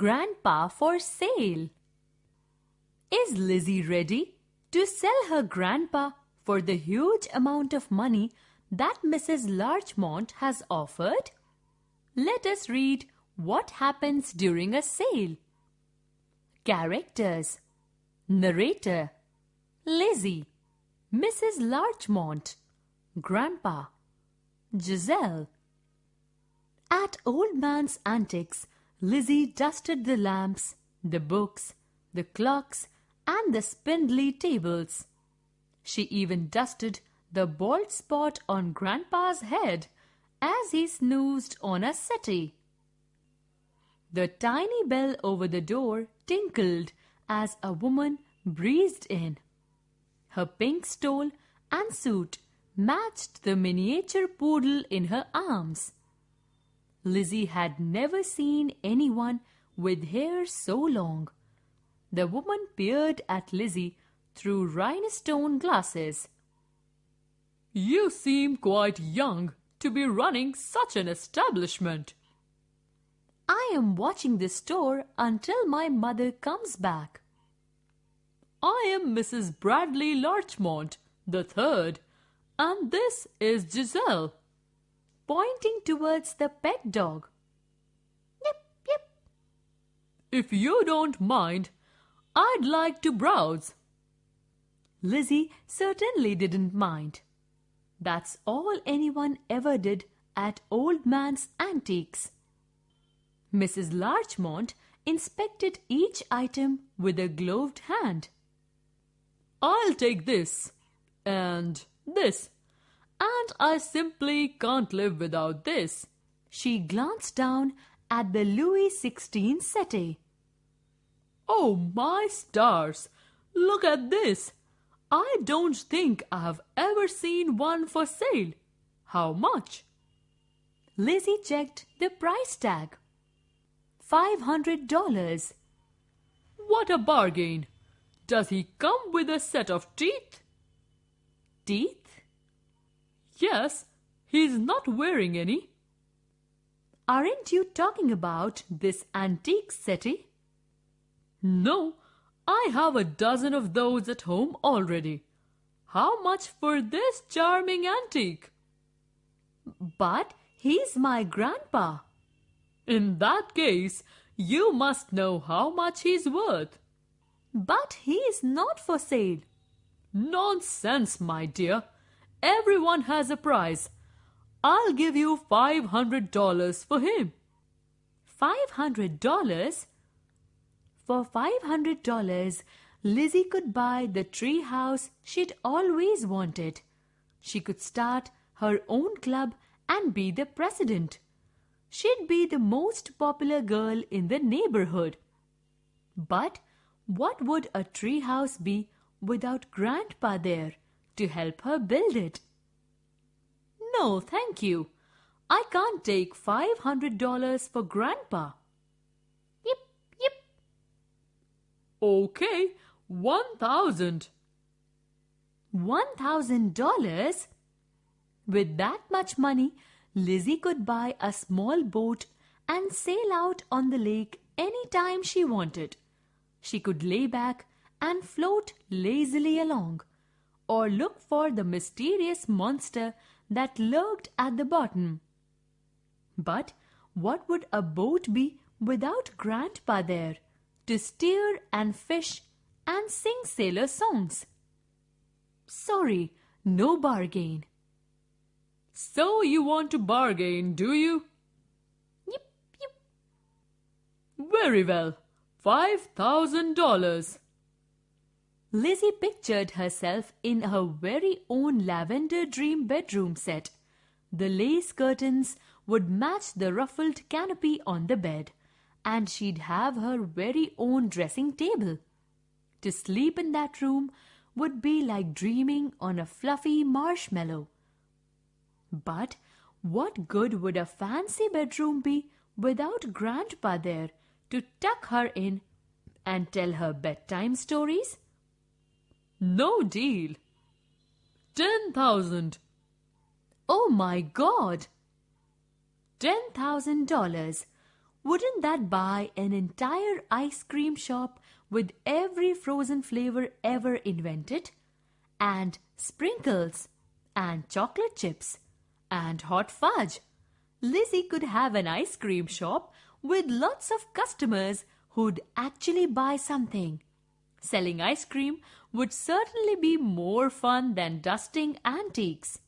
Grandpa for sale. Is Lizzie ready to sell her grandpa for the huge amount of money that Mrs. Larchmont has offered? Let us read what happens during a sale. Characters Narrator Lizzie Mrs. Larchmont Grandpa Giselle At Old Man's Antiques, Lizzie dusted the lamps, the books, the clocks, and the spindly tables. She even dusted the bald spot on Grandpa's head as he snoozed on a settee. The tiny bell over the door tinkled as a woman breezed in. Her pink stole and suit matched the miniature poodle in her arms. Lizzie had never seen anyone with hair so long. The woman peered at Lizzie through rhinestone glasses. You seem quite young to be running such an establishment. I am watching the store until my mother comes back. I am Mrs. Bradley Larchmont, the third, and this is Giselle. Pointing towards the pet dog. Yip, yip. If you don't mind, I'd like to browse. Lizzie certainly didn't mind. That's all anyone ever did at Old Man's Antiques. Mrs. Larchmont inspected each item with a gloved hand. I'll take this and this, and I simply can't live without this. She glanced down at the Louis XVI settee. Oh, my stars! Look at this! I don't think I have ever seen one for sale. How much? Lizzie checked the price tag. Five hundred dollars. What a bargain! Does he come with a set of teeth? Teeth? Yes, he's not wearing any. Aren't you talking about this antique settee? No, I have a dozen of those at home already. How much for this charming antique? But he's my grandpa. In that case, you must know how much he's worth. But he is not for sale. Nonsense, my dear. Everyone has a price. I'll give you five hundred dollars for him. Five hundred dollars? For five hundred dollars, Lizzie could buy the tree house she'd always wanted. She could start her own club and be the president. She'd be the most popular girl in the neighborhood. But what would a tree house be without Grandpa there to help her build it? No, thank you. I can't take five hundred dollars for Grandpa. Yip, yip. Okay, one thousand. One thousand dollars? With that much money, Lizzie could buy a small boat and sail out on the lake any time she wanted. She could lay back and float lazily along, or look for the mysterious monster that lurked at the bottom. But what would a boat be without Grandpa there to steer and fish and sing sailor songs? Sorry, no bargain. So you want to bargain, do you? Yip, yip. Very well. Five thousand dollars. Lizzie pictured herself in her very own lavender dream bedroom set. The lace curtains would match the ruffled canopy on the bed, and she'd have her very own dressing table. To sleep in that room would be like dreaming on a fluffy marshmallow. But what good would a fancy bedroom be without Grandpa there to tuck her in and tell her bedtime stories? No deal. Ten thousand. Oh my God! Ten thousand dollars. Wouldn't that buy an entire ice cream shop with every frozen flavor ever invented? And sprinkles, and chocolate chips, and hot fudge. Lizzie could have an ice cream shop with lots of customers who'd actually buy something. Selling ice cream would certainly be more fun than dusting antiques.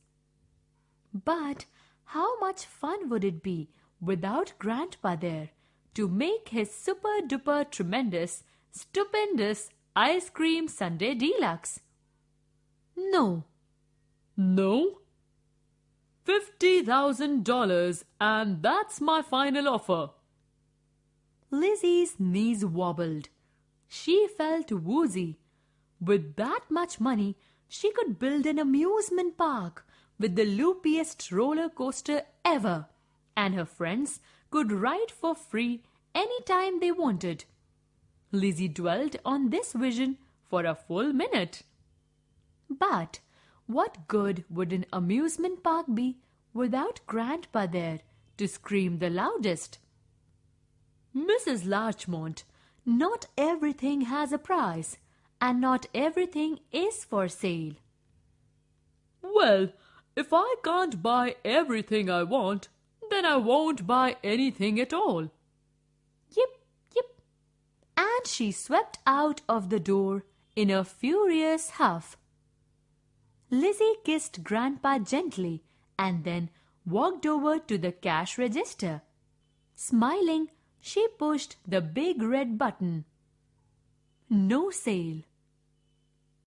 But how much fun would it be without Grandpa there to make his super duper tremendous, stupendous ice cream sundae deluxe? No. No? $50,000 and that's my final offer. Lizzie's knees wobbled. She felt woozy. With that much money, she could build an amusement park with the loopiest roller coaster ever, and her friends could ride for free any time they wanted. Lizzie dwelt on this vision for a full minute. But what good would an amusement park be without Grandpa there to scream the loudest? Mrs. Larchmont, not everything has a price, and not everything is for sale. Well, if I can't buy everything I want, then I won't buy anything at all. Yip, yip. And she swept out of the door in a furious huff. Lizzie kissed Grandpa gently and then walked over to the cash register. Smiling, she pushed the big red button. No sale.